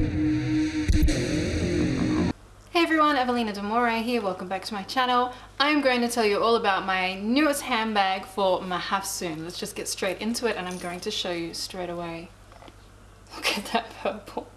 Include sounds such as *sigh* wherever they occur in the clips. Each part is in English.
Hey everyone, Avelina Demore here, welcome back to my channel. I'm going to tell you all about my newest handbag for Mahafsoon. Let's just get straight into it and I'm going to show you straight away. *laughs* Look at that purple.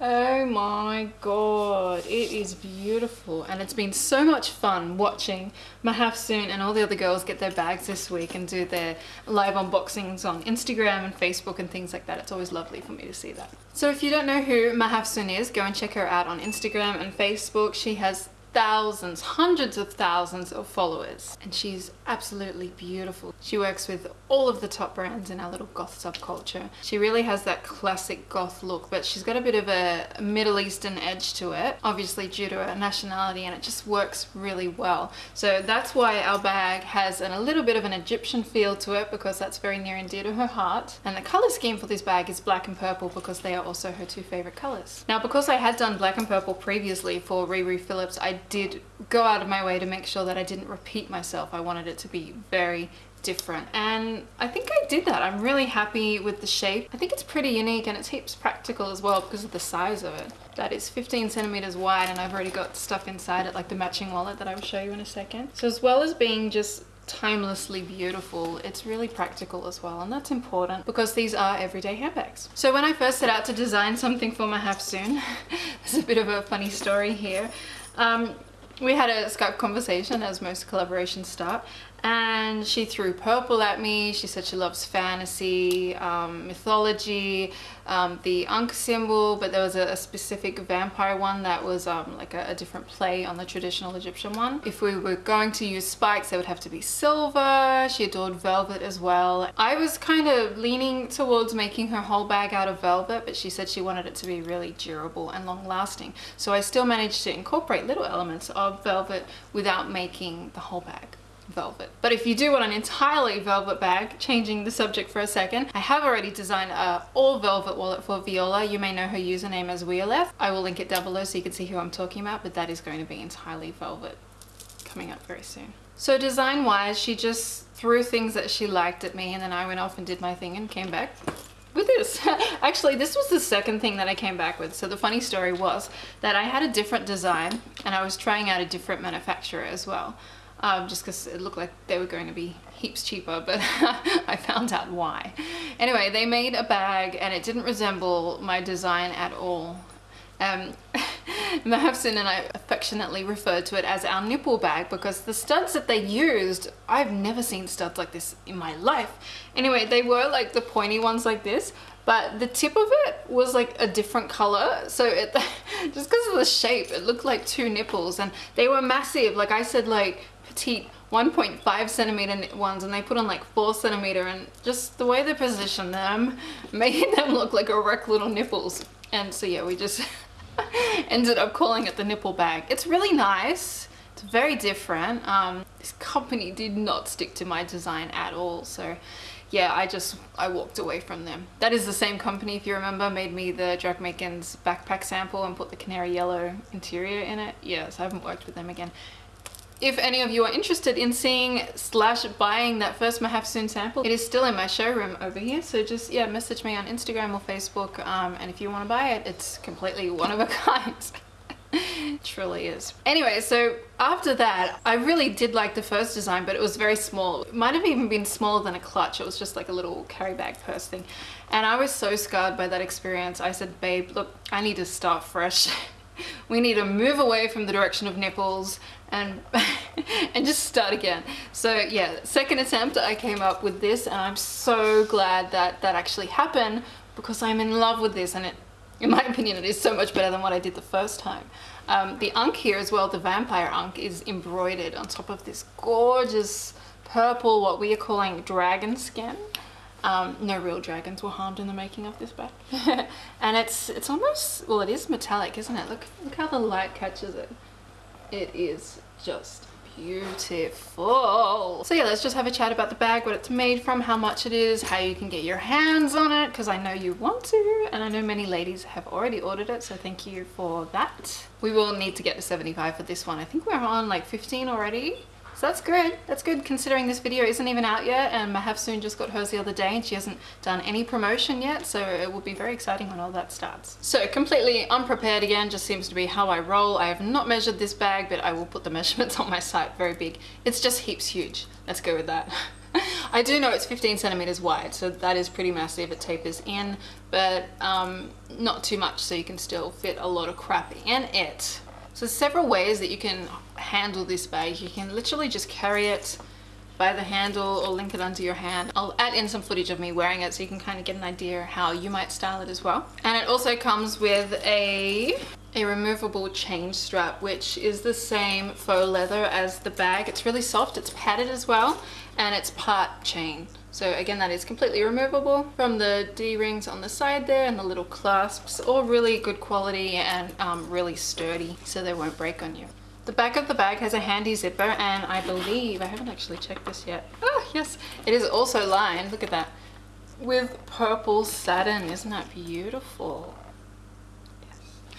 Oh my god, it is beautiful and it's been so much fun watching Mahafsoon and all the other girls get their bags this week and do their live unboxings on Instagram and Facebook and things like that. It's always lovely for me to see that. So if you don't know who Mahafsoon is, go and check her out on Instagram and Facebook. She has thousands, hundreds of thousands of followers and she's absolutely beautiful. She works with all of the top brands in our little goth subculture. She really has that classic goth look but she's got a bit of a Middle Eastern edge to it obviously due to her nationality and it just works really well. So that's why our bag has an, a little bit of an Egyptian feel to it because that's very near and dear to her heart and the color scheme for this bag is black and purple because they are also her two favorite colors. Now because I had done black and purple previously for Riri Phillips I did go out of my way to make sure that I didn't repeat myself. I wanted it to be very different and I think I did that. I'm really happy with the shape. I think it's pretty unique and it's heaps practical as well because of the size of it. That is 15 centimeters wide and I've already got stuff inside it like the matching wallet that I will show you in a second. So as well as being just timelessly beautiful it's really practical as well and that's important because these are everyday handbags so when I first set out to design something for Mahafsoon, *laughs* there's a bit of a funny story here um, we had a Skype conversation as most collaborations start and she threw purple at me. She said she loves fantasy, um, mythology, um, the Ankh symbol, but there was a, a specific vampire one that was um, like a, a, different play on the traditional Egyptian one. If we were going to use spikes, they would have to be silver. She adored velvet as well. I was kind of leaning towards making her whole bag out of velvet, but she said she wanted it to be really durable and long lasting. So I still managed to incorporate little elements of velvet without making the whole bag velvet. But if you do want an entirely velvet bag, changing the subject for a second, I have already designed a all velvet wallet for Viola. You may know her username as Violeth. I will link it down below so you can see who I'm talking about, but that is going to be entirely velvet coming up very soon. So design wise, she just threw things that she liked at me and then I went off and did my thing and came back with this. *laughs* Actually, this was the second thing that I came back with. So the funny story was that I had a different design and I was trying out a different manufacturer as well um, just because it looked like they were going to be heaps cheaper *laughs* but I found out why. Anyway they made a bag and it didn't resemble my design at all. Um, *laughs* Mahafsoon and I affectionately referred to it as our nipple bag because the studs that they used, I've never seen studs like this in my life. Anyway, they were like the pointy ones like this, but the tip of it was like a different color. So it, *laughs* just because of the shape, it looked like two nipples and they were massive. Like I said, like petite 1.5 centimeter ones and they put on like 4 centimeter and just the way they positioned them *laughs* made them look like a wreck little nipples. And so yeah we just *laughs* ended up calling it the nipple bag. It's really nice. It's very different. Um, this company did not stick to my design at all. So yeah I just I walked away from them. That is the same company if you remember made me the Maken's backpack sample and put the canary yellow interior in it. Yes I haven't worked with them again if any of you are interested in seeing slash buying that first Mahafsoon sample, it is still in my showroom over here. So just, yeah, message me on Instagram or Facebook. Um, and if you want to buy it, it's completely *laughs* one of a kind. *laughs* truly is. Anyway, so after that, I really did like the first design, but it was very small. It might have even been smaller than a clutch. It was just like a little carry bag purse thing. And I was so scarred by that experience. I said, babe, look, I need to start fresh. *laughs* *laughs* we need to move away from the direction of nipples and *laughs* and just start again. So yeah second attempt I came up with this and I'm so glad that that actually happened because I'm in love with this and it in my *laughs* opinion it is so much better than what I did the first time. Um, the Ankh here as well the vampire Ankh is embroidered on top of this gorgeous purple what we are calling dragon skin um, no real dragons were harmed in the making of this bag. *laughs* and it's it's almost, well it is metallic isn't it? Look, look how the light catches it. It is just beautiful. So yeah, let's just have a chat about the bag, what it's made from, how much it is, how you can get your hands on it, because I know you want to, and I know many ladies have already ordered it, so thank you for that. We will need to get to 75 for this one. I think we're on like 15 already. So that's good. That's good considering this video isn't even out yet and Mahafsoon just got hers the other day and she hasn't done any promotion yet so it will be very exciting when all that starts. So completely unprepared again just seems to be how I roll. I have not measured this bag but I will put the *laughs* measurements on my site very big. It's just heaps huge. Let's go with that. *laughs* I do know it's 15 centimeters wide, so that is pretty massive. It tapers in, but um, not too much, so you can still fit a lot of crap in it. So several ways that you can handle this bag. You can literally just carry it by the handle or link it under your hand. I'll add in some footage of me wearing it so you can kind of get an idea how you might style it as well. And it also comes with a a removable chain strap which is the same faux leather as the bag. It's really soft, it's padded as well and it's part chain. So again, that is completely removable from the D-rings on the side there and the little clasps, all really good quality and um, really sturdy so they won't break on you. The back of the bag has a handy zipper and I believe, I haven't actually checked this yet. Oh yes, it is also lined, look at that, with purple satin. Isn't that beautiful?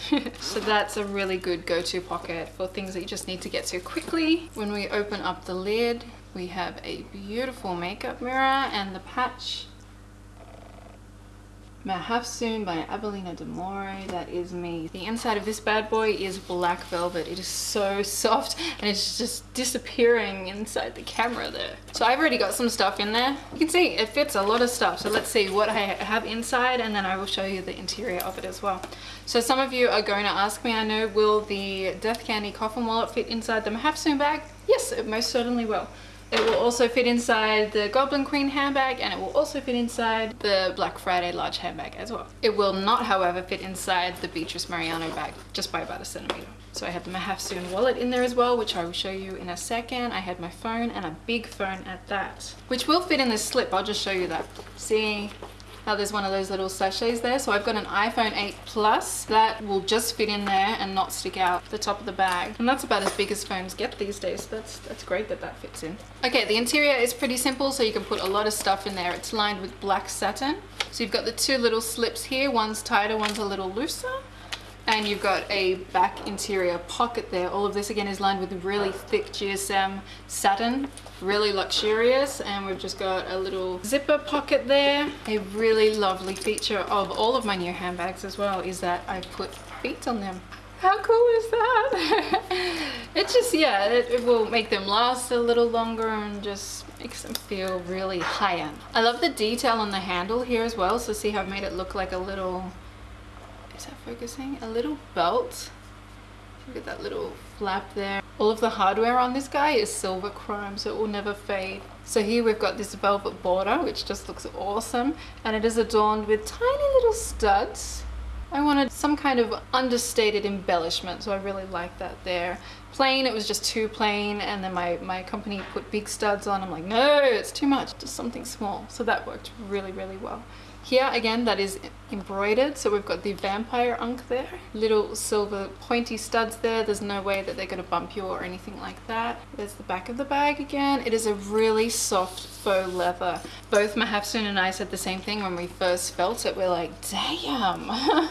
*laughs* so that's a really good go-to pocket for things that you just need to get to quickly. When we open up the lid, we have a beautiful makeup mirror and the patch Mahafsoon by Avelina Demore. That is me. The inside of this bad boy is black velvet. It is so soft and it's just disappearing inside the camera there. So I've already got some stuff in there. You can see it fits a lot of stuff. So let's see what I have inside and then I will show you the interior of it as well. So some of you are going to ask me, I know, will the Death Candy coffin wallet fit inside the Mahafsoon bag? Yes, it most certainly will. It will also fit inside the Goblin Queen handbag and it will also fit inside the Black Friday large handbag as well. It will not, however, fit inside the Beatrice Mariano bag just by about a centimeter. So I have the Mahafsoon wallet in there as well, which I will show you in a second. I had my phone and a big phone at that, which will fit in this slip. I'll just show you that. See, how there's one of those little sachets there. So I've got an iPhone 8 Plus that will just fit in there and not stick out the top of the bag. And that's about as big as phones get these days. That's, that's great that that fits in. Okay, the interior is pretty simple, so you can put a lot of stuff in there. It's lined with black satin. So you've got the two little slips here. One's tighter, one's a little looser and you've got a back interior pocket there. All of this again is lined with really thick GSM satin, really luxurious. And we've just got a little zipper pocket there. A really lovely feature of all of my new handbags as well is that I put feet on them. How cool is that? *laughs* it just, yeah, it, it, will make them last a little longer and just makes them feel really high-end. I love the detail on the handle here as well. So see how I've made it look like a little is that focusing? A little belt. Look at that little flap there. All of the hardware on this guy is silver chrome, so it will never fade. So here we've got this velvet border, which just looks awesome. And it is adorned with tiny little studs. I wanted some kind of understated embellishment, so I really like that there. Plain, it was just too plain, and then my, my company put big studs on. I'm like, no, it's too much, just something small. So that worked really, really well. Here again that is embroidered. So we've got the vampire Ankh there. Little silver pointy studs there. There's no way that they're going to bump you or anything like that. There's the back of the bag again. It is a really soft faux leather. Both Mahafsoon and I said the same thing when we first felt it. We're like damn *laughs*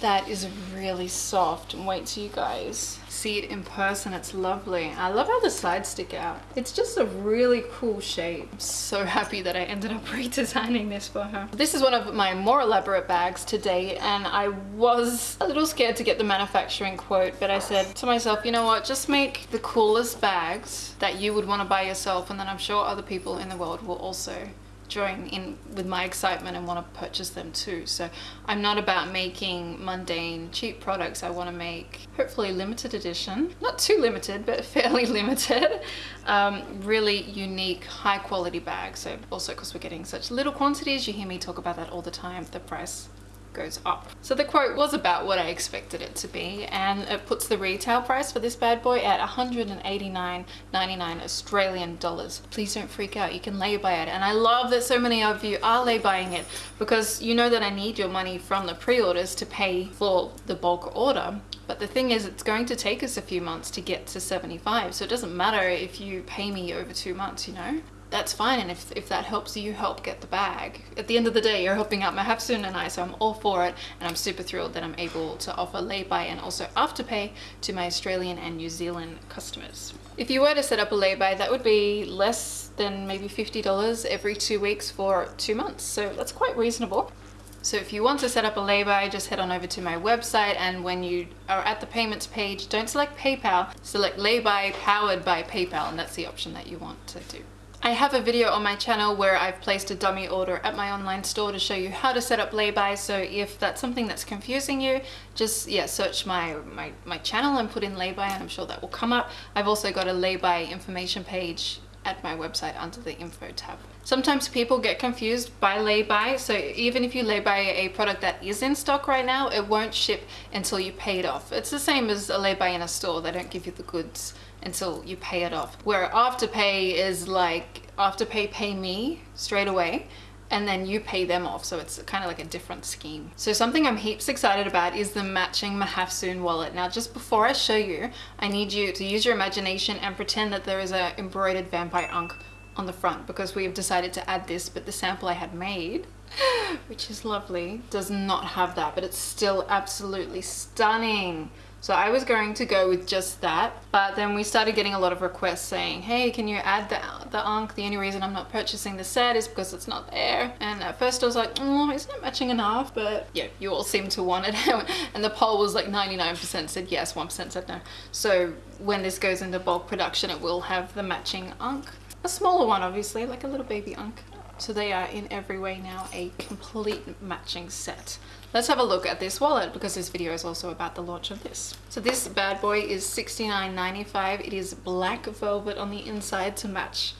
that is really soft and wait till you guys. See it in person it's lovely. I love how the sides stick out. It's just a really cool shape. I'm so happy that I ended up *laughs* redesigning this for her. This is one of my more elaborate bags to date and I was a little scared to get the manufacturing quote but I said to myself you know what? Just make the coolest bags that you would want to buy yourself and then I'm sure other people in the world will also join in with my excitement and want to purchase them too. So I'm not about making mundane cheap products. I want to make hopefully limited edition, not too limited, but *laughs* fairly limited, um, really unique, high quality bags. So also because we're getting such little quantities, you hear me talk about that all the time, the price goes up. So the quote was about what I expected it to be and it puts the retail price for this bad boy at 189.99 Australian dollars. Please don't freak out, you can lay buy it and I love that so many of you are lay buying it because you know that I need your money from the pre-orders to pay for the bulk order but the thing is it's going to take us a few months to get to 75 so it doesn't matter if you pay me over two months you know that's fine. And if, if that helps you help get the bag, at the end of the day, you're helping out my Mahafsoon and I, so I'm all for it. And I'm super thrilled that I'm able to offer lay-by and also afterpay to my Australian and New Zealand customers. If you were to set up a lay-by, that would be less than maybe $50 every two weeks for two months. So that's quite reasonable. So if you want to set up a lay-by, just head on over to my website and when you are at the payments page, don't select PayPal, select lay-by powered by PayPal and that's the option that you want to do. I have a video on my channel where I've placed a dummy order at my online store to show you how to set up lay-by so if that's something that's confusing you just yeah search my, my my channel and put in lay-by and I'm sure that will come up. I've also got a lay-by information page at my website under the info tab. Sometimes people get confused by lay-by, so even if you lay-by a product that is in stock right now, it won't ship until you pay it off. It's the same as a lay-by in a store, they don't give you the goods until you pay it off. Where afterpay is like, afterpay pay me straight away, and then you pay them off. So it's kind of like a different scheme. So something i'm heaps excited about is the matching mahafsoon wallet. Now just before i show you i need you to use your imagination and pretend that there is a embroidered vampire ankh on the front because we have decided to add this but the sample i had made *gasps* which is lovely does not have that but it's still absolutely stunning so I was going to go with just that, but then we started getting a lot of requests saying, hey, can you add the, the Ankh? The only reason I'm not purchasing the set is because it's not there. And at first I was like, oh, isn't it matching enough? But yeah, you all seem to want it. *laughs* and the poll was like 99% said yes, 1% said no. So when this goes into bulk production, it will have the matching Ankh. A smaller one, obviously, like a little baby Ankh. So they are in every way now a complete matching set. Let's have a look at this wallet because this video is also about the launch of this. So this bad boy is $69.95. It is black velvet on the inside to match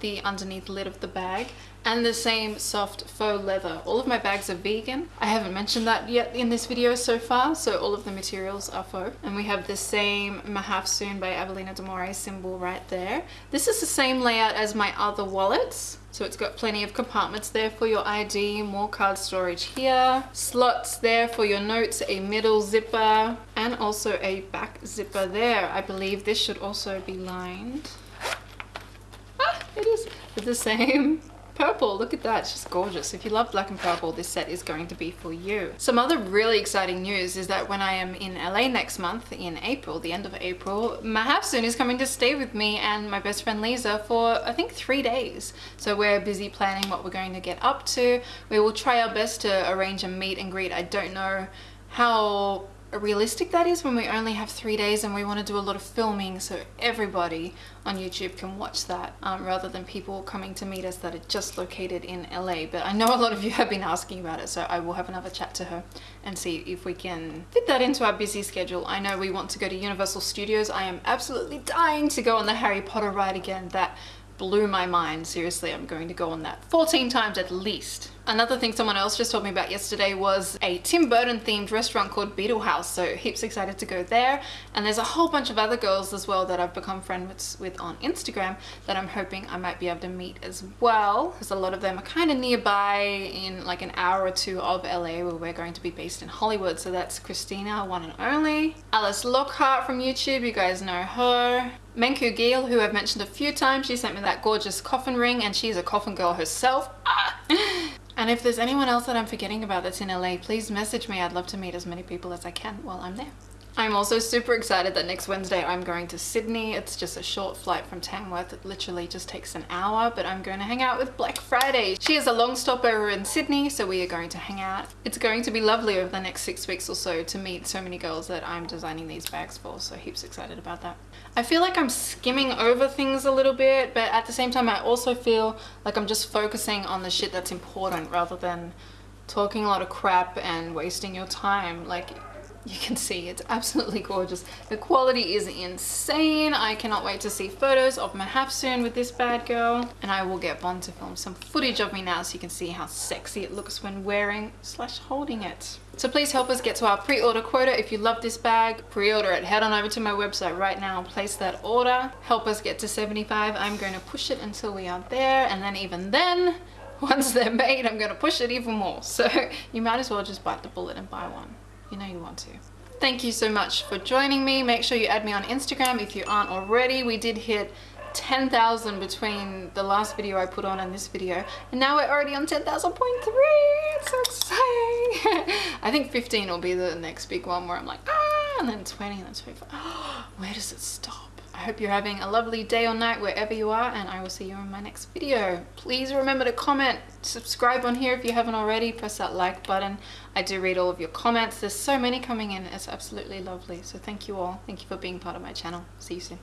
the underneath lid of the bag and the same soft faux leather. All of my bags are vegan. I haven't mentioned that yet in this video so far, so all of the materials are faux. And we have the same Mahafsoon by Avelina Demore symbol right there. This is the same layout as my other wallets. So it's got plenty of compartments there for your ID, more card storage here, slots there for your notes, a middle zipper, and also a back zipper there. I believe this should also be lined. Ah, it is the same purple look at that it's just gorgeous. If you love black and purple this set is going to be for you. Some other really exciting news is that when i am in la next month in april the end of april mahafsoon is coming to stay with me and my best friend lisa for i think three days. So we're busy planning what we're going to get up to. We will try our best to arrange a meet and greet. I don't know how realistic that is when we only have three days and we want to do a lot of filming so everybody on YouTube can watch that um, rather than people coming to meet us that are just located in LA but I know a lot of you have been asking about it so I will have another chat to her and see if we can fit that into our busy schedule. I know we want to go to Universal Studios. I am absolutely dying to go on the Harry Potter ride again. That blew my mind. Seriously, I'm going to go on that 14 times at least. Another thing someone else just told me about yesterday was a Tim Burton themed restaurant called Beetle House. So heaps excited to go there. And there's a whole bunch of other girls as well that I've become friends with on Instagram that I'm hoping I might be able to meet as well. Because a lot of them are kind of nearby in like an hour or two of LA where we're going to be based in Hollywood. So that's Christina, one and only. Alice Lockhart from YouTube, you guys know her. Menku Gill, who I've mentioned a few times, she sent me that gorgeous coffin ring and she's a coffin girl herself. Ah! *laughs* And if there's anyone else that I'm forgetting about that's in LA, please message me. I'd love to meet as many people as I can while I'm there. I'm also super excited that next Wednesday I'm going to Sydney. It's just a short flight from Tamworth. It literally just takes an hour, but I'm going to hang out with Black Friday. She is a long stopover in Sydney, so we are going to hang out. It's going to be lovely over the next six weeks or so to meet so many girls that I'm designing these bags for, so heaps excited about that. I feel like I'm skimming over things a little bit, but at the same time I also feel like I'm just focusing on the shit that's important rather than talking a lot of crap and wasting your time. Like you can see it's absolutely gorgeous. The quality is insane. I cannot wait to see photos of Mahafsoon with this bad girl. And I will get Bond to film some footage of me now so you can see how sexy it looks when wearing slash holding it. So please help us get to our pre-order quota. If you love this bag, pre-order it. Head on over to my website right now and place that order. Help us get to 75. I'm going to push it until we are there. And then even then, *laughs* once they're made, I'm going to push it even more. So *laughs* you might as well just bite the bullet and buy one you know you want to. Thank you so much for joining me. Make sure you add me on Instagram if you aren't already. We did hit 10,000 between the last video I put on and this video and now we're already on 10,000.3 it's so exciting *laughs* I think 15 will be the next big one where I'm like ah and then 20 and then 25 *gasps* where does it stop I hope you're having a lovely day or night wherever you are and I will see you in my next video. Please remember to comment, subscribe on here if you haven't already, press that like button. I do read all of your comments. There's so many coming in. It's absolutely lovely. So thank you all. Thank you for being part of my channel. See you soon.